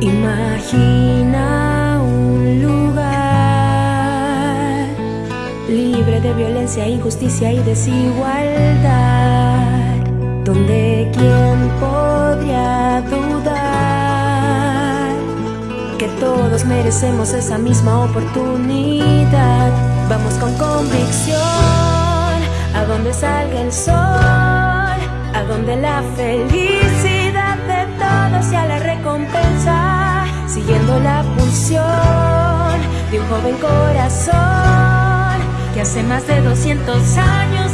Imagina un lugar libre de violencia, injusticia y desigualdad, donde quién podría dudar que todos merecemos esa misma oportunidad. Vamos con convicción a donde salga el sol, a donde la felicidad sea la recompensa, siguiendo la pulsión de un joven corazón que hace más de 200 años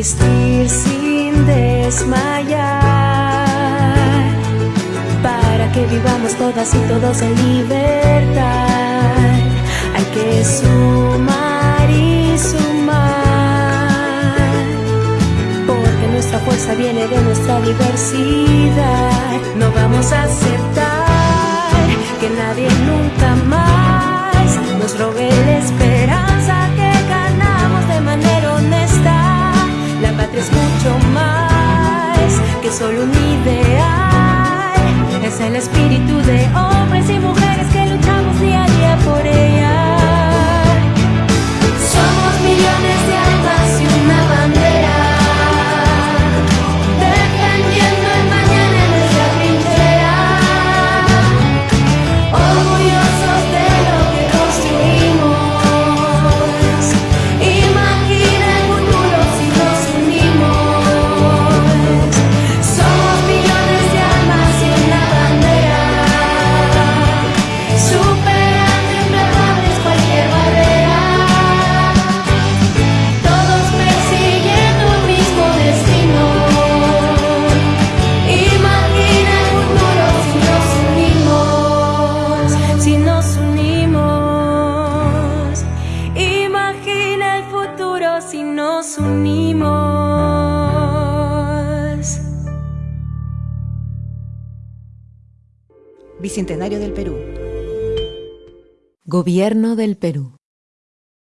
persistir sin desmayar, para que vivamos todas y todos en libertad. Hay que sumar y sumar, porque nuestra fuerza viene de nuestra diversidad. No vamos a aceptar que nadie nunca más nos robe la esperanza solo un ideal. Es el espíritu de hombres y mujeres Bicentenario del Perú. Gobierno del Perú.